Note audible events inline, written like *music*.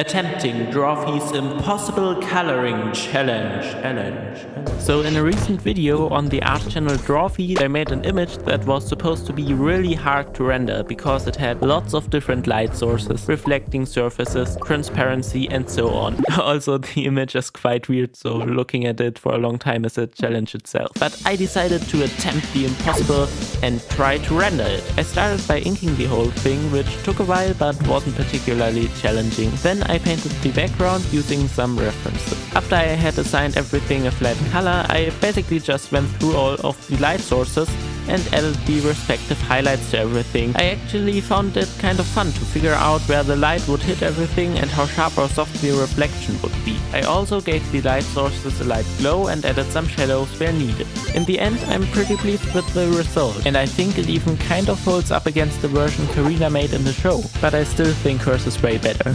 Attempting Drawfee's Impossible Coloring Challenge. Challenge. So in a recent video on the art channel Drawfee, they made an image that was supposed to be really hard to render because it had lots of different light sources, reflecting surfaces, transparency and so on. *laughs* also the image is quite weird so looking at it for a long time is a challenge itself. But I decided to attempt the impossible and try to render it. I started by inking the whole thing which took a while but wasn't particularly challenging. Then I painted the background using some references. After I had assigned everything a flat color, I basically just went through all of the light sources and added the respective highlights to everything. I actually found it kind of fun to figure out where the light would hit everything and how sharp or soft the reflection would be. I also gave the light sources a light glow and added some shadows where needed. In the end I'm pretty pleased with the result and I think it even kind of holds up against the version Karina made in the show, but I still think hers is way better.